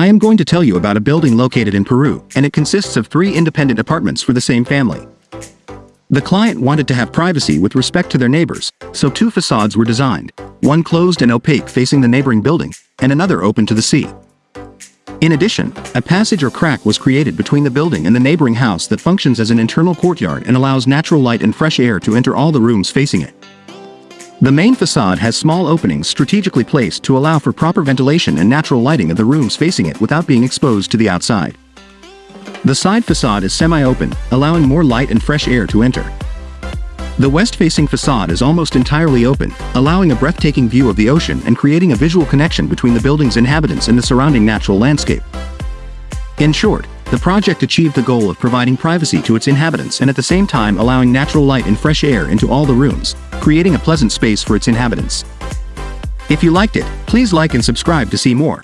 I am going to tell you about a building located in Peru, and it consists of three independent apartments for the same family. The client wanted to have privacy with respect to their neighbors, so two facades were designed, one closed and opaque facing the neighboring building, and another open to the sea. In addition, a passage or crack was created between the building and the neighboring house that functions as an internal courtyard and allows natural light and fresh air to enter all the rooms facing it. The main facade has small openings strategically placed to allow for proper ventilation and natural lighting of the rooms facing it without being exposed to the outside. The side facade is semi-open, allowing more light and fresh air to enter. The west-facing facade is almost entirely open, allowing a breathtaking view of the ocean and creating a visual connection between the building's inhabitants and the surrounding natural landscape. In short, the project achieved the goal of providing privacy to its inhabitants and at the same time allowing natural light and fresh air into all the rooms, creating a pleasant space for its inhabitants. If you liked it, please like and subscribe to see more.